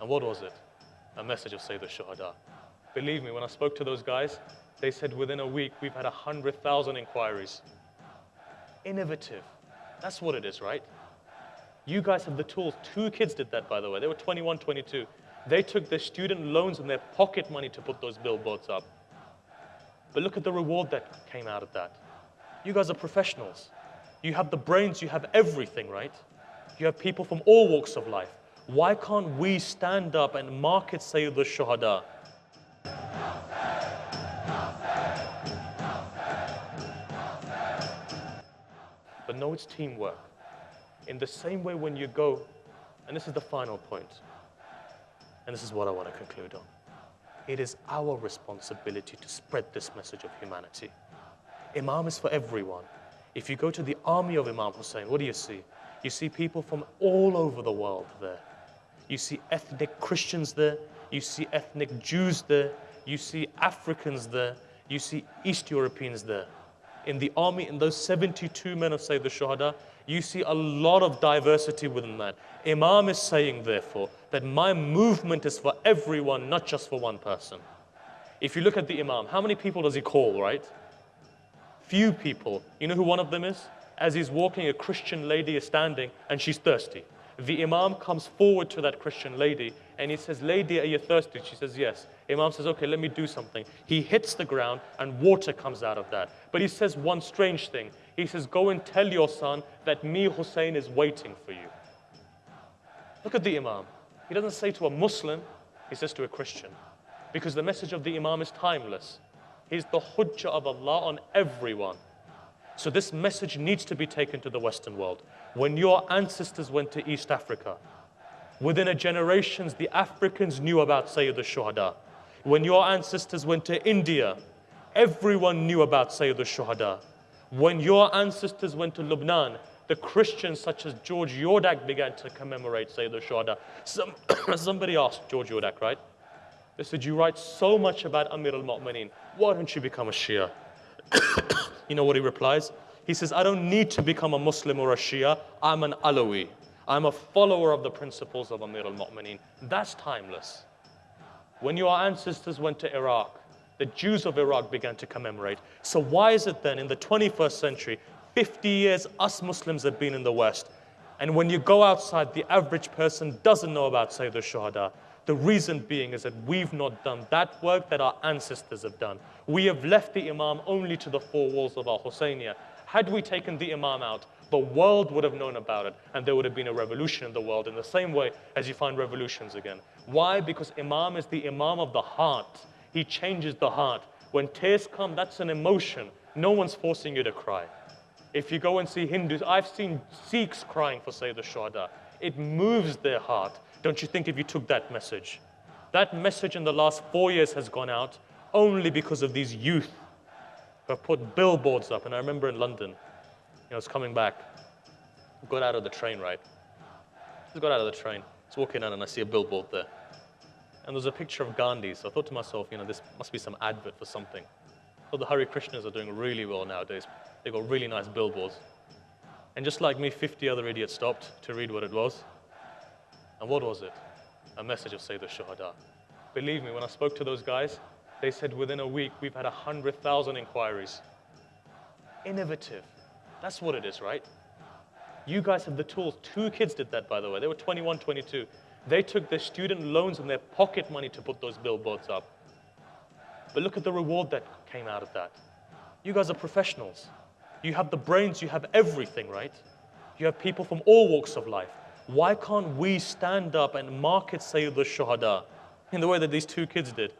And what was it? A message of Sayyid al-Shuhada. Believe me, when I spoke to those guys, they said within a week we've had 100,000 inquiries. Innovative. That's what it is, right? You guys have the tools. Two kids did that, by the way. They were 21, 22. They took their student loans and their pocket money to put those billboards up. But look at the reward that came out of that. You guys are professionals. You have the brains, you have everything, right? You have people from all walks of life. Why can't we stand up and market Sayyid al-Shuhada? But no, it's teamwork. In the same way when you go, and this is the final point, and this is what I want to conclude on. It is our responsibility to spread this message of humanity. Imam is for everyone. If you go to the army of Imam Hussein, what do you see? You see people from all over the world there. You see ethnic Christians there. You see ethnic Jews there. You see Africans there. You see East Europeans there. In the army, in those 72 men of Sayyid al-Shuhada, you see a lot of diversity within that. Imam is saying, therefore, that my movement is for everyone, not just for one person. If you look at the Imam, how many people does he call, right? Few people. You know who one of them is? As he's walking, a Christian lady is standing and she's thirsty. The Imam comes forward to that Christian lady and he says, Lady, are you thirsty? She says, Yes. Imam says, Okay, let me do something. He hits the ground and water comes out of that. But he says one strange thing. He says, Go and tell your son that me, Hussein, is waiting for you. Look at the Imam. He doesn't say to a Muslim, he says to a Christian. Because the message of the Imam is timeless. He's the hujjah of Allah on everyone. So this message needs to be taken to the Western world. When your ancestors went to East Africa, within a generations, the Africans knew about Sayyid al-Shuhada. When your ancestors went to India, everyone knew about Sayyid al-Shuhada. When your ancestors went to Lebanon, the Christians such as George Jordac began to commemorate Sayyid al-Shuhada. Some, somebody asked George Jordac, right? They said, you write so much about Amir al-Mu'mineen. Why don't you become a Shia? you know what he replies? He says, I don't need to become a Muslim or a Shia. I'm an Alawi. I'm a follower of the principles of Amir al-Mu'mineen. That's timeless. When your ancestors went to Iraq, the Jews of Iraq began to commemorate. So why is it then in the 21st century, 50 years us Muslims have been in the West, and when you go outside, the average person doesn't know about Sayyid al-Shuhada. The reason being is that we've not done that work that our ancestors have done. We have left the Imam only to the four walls of our Husseiniya. Had we taken the Imam out, the world would have known about it and there would have been a revolution in the world in the same way as you find revolutions again. Why? Because Imam is the Imam of the heart. He changes the heart. When tears come, that's an emotion. No one's forcing you to cry. If you go and see Hindus, I've seen Sikhs crying for Sayyid al-Shuhada. It moves their heart. Don't you think if you took that message? That message in the last four years has gone out only because of these youth who have put billboards up. And I remember in London, you know, I was coming back, got out of the train, right? Just got out of the train, was walking in and I see a billboard there. And there's a picture of Gandhi. So I thought to myself, you know, this must be some advert for something. So the Hare Krishnas are doing really well nowadays. They've got really nice billboards. And just like me, 50 other idiots stopped to read what it was. And what was it? A message of Sayyid al-Shuhada. Believe me, when I spoke to those guys, they said within a week we've had 100,000 inquiries. Innovative. That's what it is, right? You guys have the tools. Two kids did that, by the way. They were 21, 22. They took their student loans and their pocket money to put those billboards up. But look at the reward that came out of that. You guys are professionals. You have the brains, you have everything, right? You have people from all walks of life. Why can't we stand up and market Sayyid al-Shuhada in the way that these two kids did?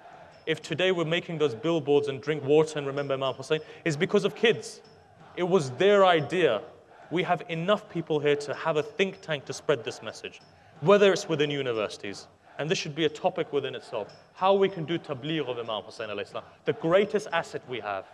If today we're making those billboards and drink water and remember Imam Hussein, it's because of kids. It was their idea. We have enough people here to have a think tank to spread this message, whether it's within universities, and this should be a topic within itself, how we can do tabligh of Imam Hussein the greatest asset we have.